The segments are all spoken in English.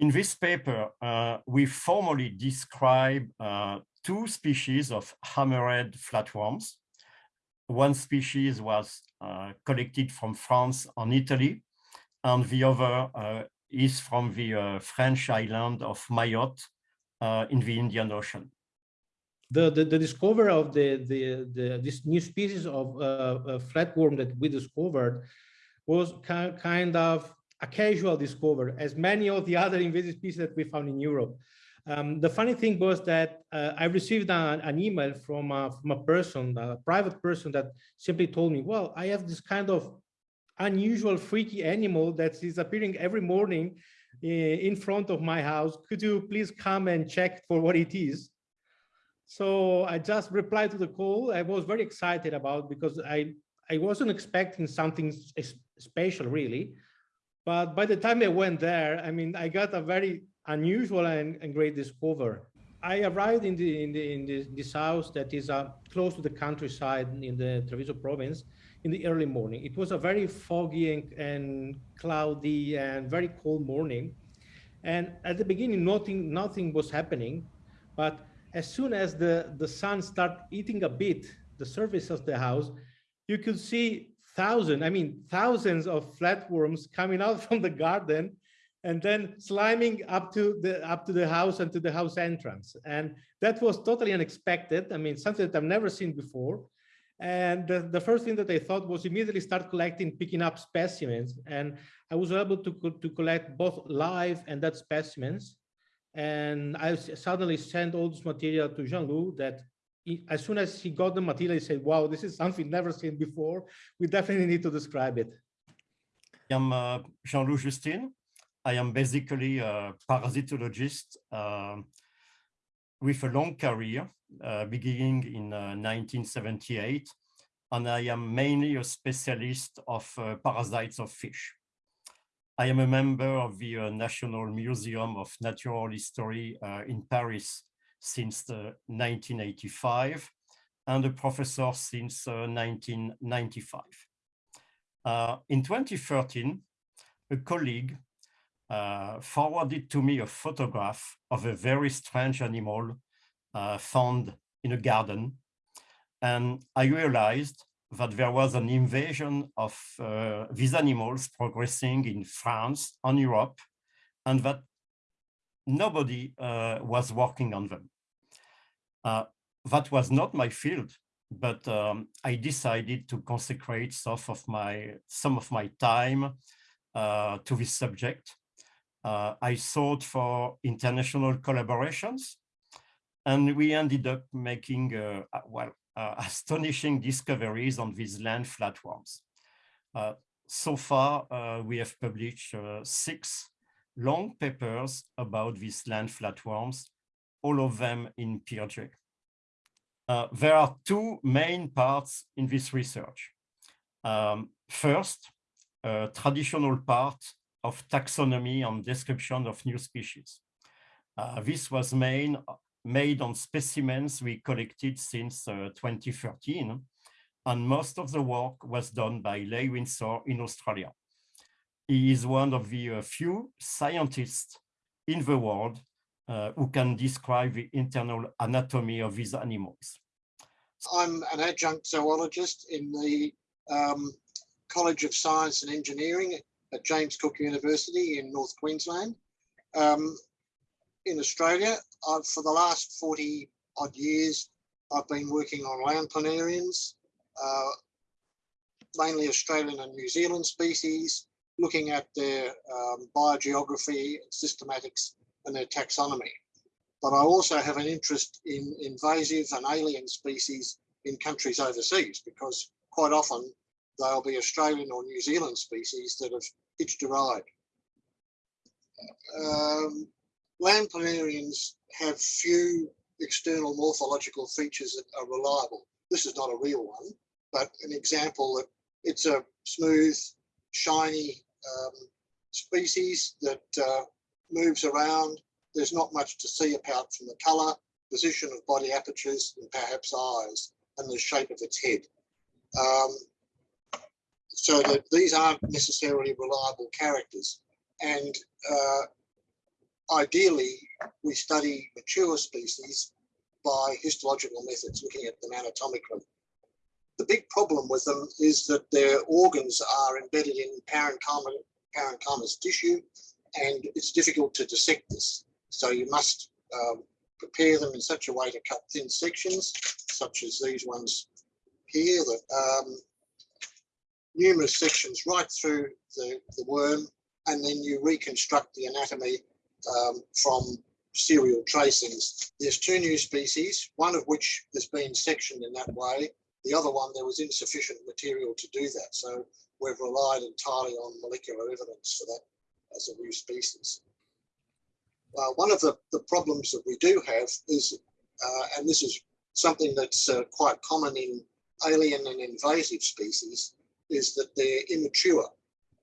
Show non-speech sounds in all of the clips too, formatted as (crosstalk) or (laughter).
In this paper, uh, we formally describe uh, two species of hammerhead flatworms. One species was uh, collected from France and Italy, and the other uh, is from the uh, French island of Mayotte uh, in the Indian Ocean. The, the, the discovery of the, the, the, this new species of flatworm that we discovered was kind of a casual discovery, as many of the other invasive species that we found in Europe. Um, the funny thing was that uh, I received a, an email from a, from a person, a private person that simply told me, well, I have this kind of unusual freaky animal that is appearing every morning eh, in front of my house. Could you please come and check for what it is? So I just replied to the call. I was very excited about because I, I wasn't expecting something special really. But by the time I went there, I mean, I got a very unusual and, and great discovery. I arrived in the in the in this, this house that is uh, close to the countryside in the Treviso province in the early morning. It was a very foggy and, and cloudy and very cold morning. And at the beginning, nothing nothing was happening, but as soon as the the sun started eating a bit the surface of the house, you could see thousands, I mean, thousands of flatworms coming out (laughs) from the garden and then sliming up to the up to the house and to the house entrance. And that was totally unexpected. I mean, something that I've never seen before. And the, the first thing that I thought was immediately start collecting, picking up specimens. And I was able to, to collect both live and dead specimens. And I suddenly sent all this material to Jean-Lou that as soon as he got the material, he said, wow, this is something never seen before. We definitely need to describe it. I am uh, Jean-Lou Justine. I am basically a parasitologist uh, with a long career, uh, beginning in 1978. Uh, and I am mainly a specialist of uh, parasites of fish. I am a member of the uh, National Museum of Natural History in Paris since 1985 and a professor since 1995. Uh, uh, in 2013, a colleague uh, forwarded to me a photograph of a very strange animal uh, found in a garden. And I realized that there was an invasion of uh, these animals progressing in France and Europe, and that nobody uh, was working on them. Uh, that was not my field, but um, I decided to consecrate some of my, some of my time uh, to this subject. Uh, I sought for international collaborations, and we ended up making, uh, uh, well, (laughs) astonishing discoveries on these land flatworms. so far, we have published six long papers about these land flatworms, all of them in PeerJ. Uh, there are two main parts in this research. Um, first, a traditional part of taxonomy and description of new species. Uh, this was made, made on specimens we collected since uh, 2013, and most of the work was done by Leigh Winsor in Australia. He is one of the uh, few scientists in the world uh, who can describe the internal anatomy of these animals. I'm an adjunct zoologist in the um, College of Science and Engineering at James Cook University in North Queensland. Um, in Australia, I've, for the last 40 odd years, I've been working on land planarians, uh, mainly Australian and New Zealand species, looking at their um, biogeography, systematics, and their taxonomy. But I also have an interest in invasive and alien species in countries overseas because quite often they'll be Australian or New Zealand species that have hitched a ride. Um, land planarians have few external morphological features that are reliable. This is not a real one, but an example that it's a smooth, shiny um, species that uh, moves around. There's not much to see apart from the colour, position of body apertures, and perhaps eyes, and the shape of its head. Um, so that these aren't necessarily reliable characters. And uh, ideally, we study mature species by histological methods, looking at them anatomically. The big problem with them is that their organs are embedded in parenchyma, parenchymatous tissue, and it's difficult to dissect this. So you must um, prepare them in such a way to cut thin sections, such as these ones here, that um, numerous sections right through the, the worm, and then you reconstruct the anatomy um, from serial tracings. There's two new species, one of which has been sectioned in that way. The other one, there was insufficient material to do that. So we've relied entirely on molecular evidence for that as a new species. Uh, one of the, the problems that we do have is, uh, and this is something that's uh, quite common in alien and invasive species, is that they're immature.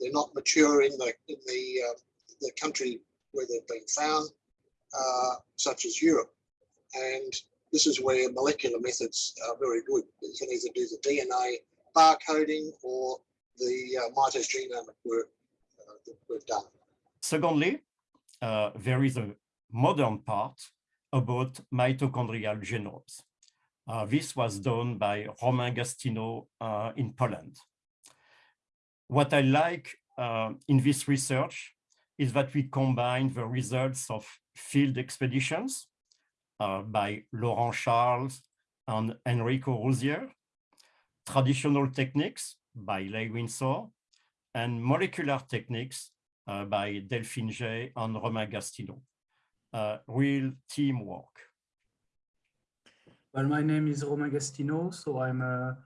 They're not mature in the in the uh, the country where they've been found, uh, such as Europe. And this is where molecular methods are very good. You can either do the DNA barcoding or the mitogenomic work we've done. Secondly, uh, there is a modern part about mitochondrial genomes. Uh, this was done by Romain Gastineau uh, in Poland. What I like uh, in this research is that we combine the results of field expeditions uh, by Laurent Charles and Enrico Ruzzier, traditional techniques by Leigh Winsor, and molecular techniques uh, by Delphine Gey and Romain Gastineau. Uh, real teamwork. Well, my name is Romain Gastineau, so I'm a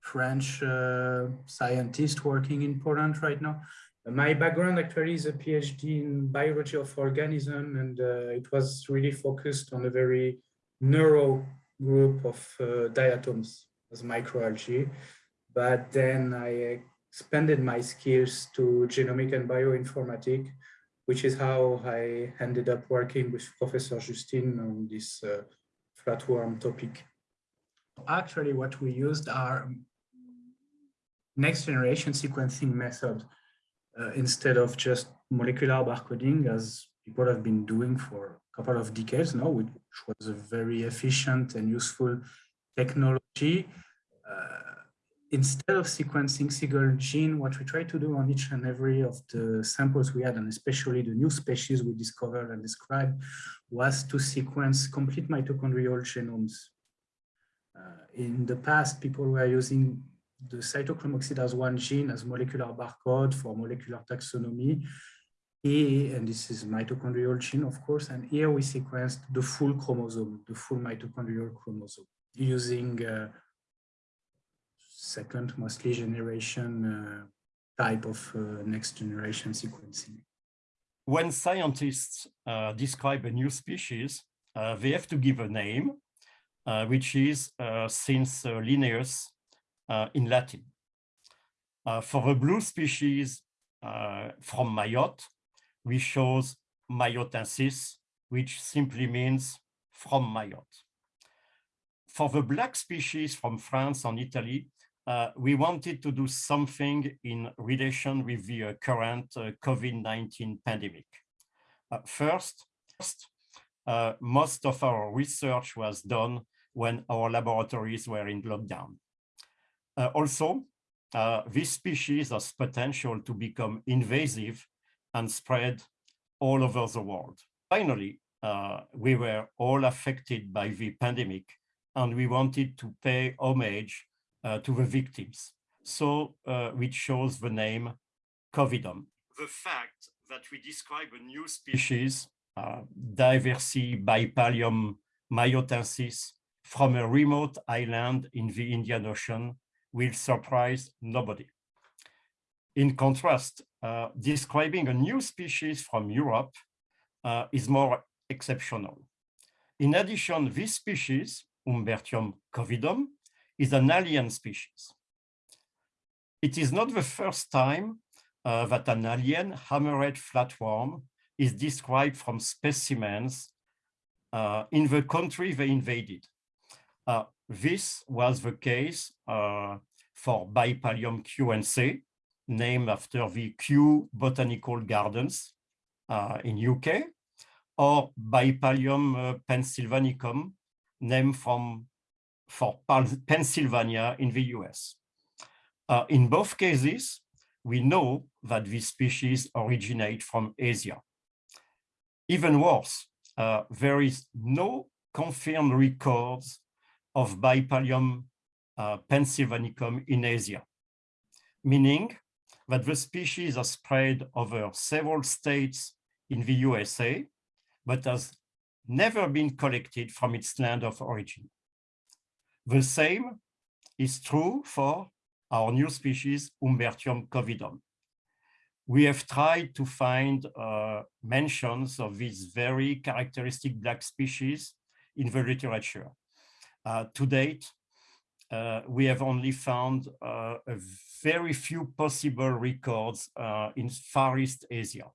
French uh, scientist working in Poland right now. My background actually is a PhD in biology of organism, and uh, it was really focused on a very narrow group of uh, diatoms as microalgae. But then I expanded my skills to genomic and bioinformatics, which is how I ended up working with Professor Justine on this uh, flatworm topic. Actually, what we used are next generation sequencing methods uh, instead of just molecular barcoding as people have been doing for a couple of decades now, which was a very efficient and useful technology. Uh, instead of sequencing single gene, what we try to do on each and every of the samples we had, and especially the new species we discovered and described, was to sequence complete mitochondrial genomes. Uh, in the past, people were using the cytochrome oxidase 1 gene as molecular barcode for molecular taxonomy. Here, and this is mitochondrial gene, of course, and here we sequenced the full chromosome, the full mitochondrial chromosome, using uh, second, mostly generation uh, type of uh, next generation sequencing. When scientists uh, describe a new species, uh, they have to give a name, uh, which is uh, since Linnaeus in Latin. For the blue species from Mayotte, we chose Mayottensis, which simply means from Mayotte. For the black species from France and Italy, uh, we wanted to do something in relation with the uh, current uh, COVID-19 pandemic. first, most of our research was done when our laboratories were in lockdown. Uh, also, uh, this species has potential to become invasive and spread all over the world. Finally, uh, we were all affected by the pandemic and we wanted to pay homage uh, to the victims. So uh, we chose the name Covidum. The fact that we describe a new species, uh, Diversi bipalium mayotensis, from a remote island in the Indian Ocean will surprise nobody. In contrast, uh, describing a new species from Europe uh, is more exceptional. In addition, this species, Humbertium covidum, is an alien species. It is not the first time uh, that an alien hammerhead flatworm is described from specimens uh, in the country they invaded. Uh, this was the case uh, for Bipalium kewense, named after the Kew Botanical Gardens uh, in UK, or Bipalium uh, pennsylvanicum, named from for Pennsylvania in the US. Uh, in both cases, we know that these species originate from Asia. Even worse, uh, there is no confirmed records of Bipalium uh, pennsylvanicum in Asia, meaning that the species are spread over several states in the USA, but has never been collected from its land of origin. The same is true for our new species, Humbertium covidum. We have tried to find uh, mentions of these very characteristic black species in the literature. Uh, to date, uh, we have only found uh, a very few possible records uh, in Far East Asia,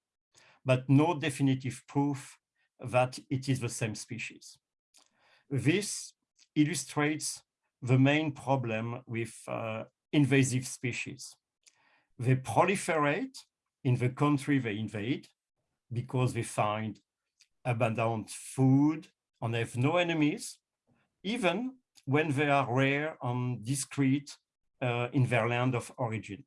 but no definitive proof that it is the same species. This illustrates the main problem with uh, invasive species. They proliferate in the country they invade because they find abundant food and have no enemies, even when they are rare and discrete uh, in their land of origin.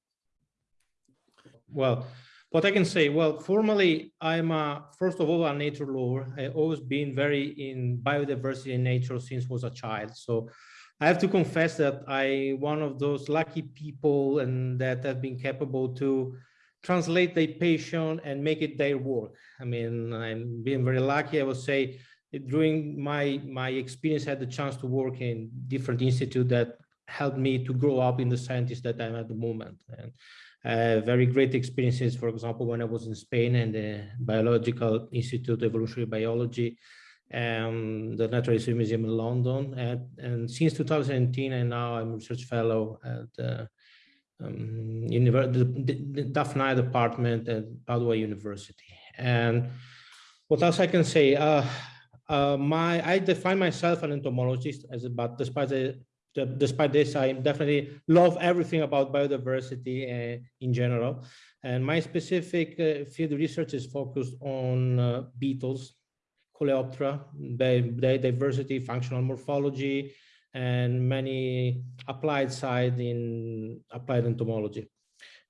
Well, what I can say, well, formally, I'm a, first of all, a nature lover. I've always been very in biodiversity and nature since was a child. So I have to confess that I one of those lucky people and that have been capable to translate their passion and make it their work. I mean, I'm being very lucky, I would say, during my my experience, I had the chance to work in different institute that helped me to grow up in the scientist that I'm at the moment. And uh, very great experiences, for example, when I was in Spain and the Biological Institute of Evolutionary Biology, um, the Natural History Museum in London. And, and since 2018, and now I'm a research fellow at uh, um, the, the DAFNAE department at Padua University. And what else I can say? Uh, uh, my I define myself an entomologist, as but despite the, despite this, I definitely love everything about biodiversity uh, in general. And my specific uh, field research is focused on uh, beetles, Coleoptera, diversity, functional morphology, and many applied side in applied entomology.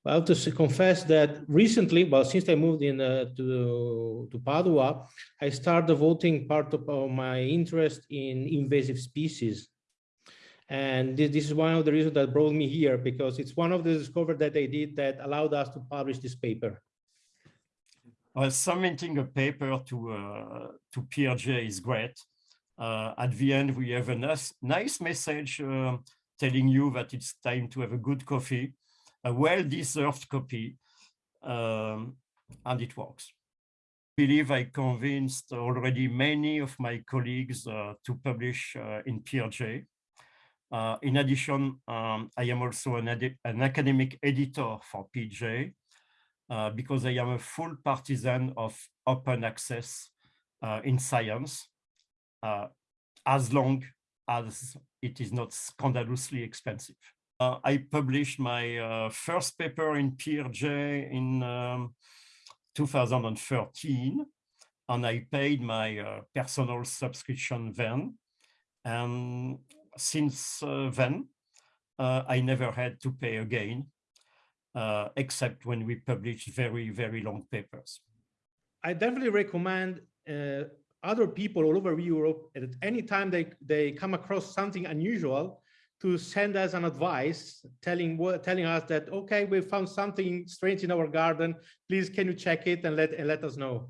I have to confess that recently, well, since I moved in uh, to, to Padua, I started devoting part of my interest in invasive species. And this, this, is one of the reasons that brought me here, because it's one of the discoveries that I did that allowed us to publish this paper. Well, submitting a paper to, uh, to PeerJ is great. Uh, at the end, we have a nice, nice message uh, telling you that it's time to have a good coffee a well-deserved coffee, um, and it works. I believe I convinced already many of my colleagues uh, to publish uh, in PeerJ. Uh, in addition, um, I am also an, an, academic editor for PeerJ uh, because I am a full partisan of open access uh, in science, uh, as long as it is not scandalously expensive. Uh, I published my uh, first paper in PeerJ in um, 2013, and I paid my personal subscription then. And since uh, then, uh, I never had to pay again, uh, except when we published very, very long papers. I definitely recommend other people all over Europe at any time they, they come across something unusual, to send us an advice telling telling us that okay we found something strange in our garden please can you check it and let and let us know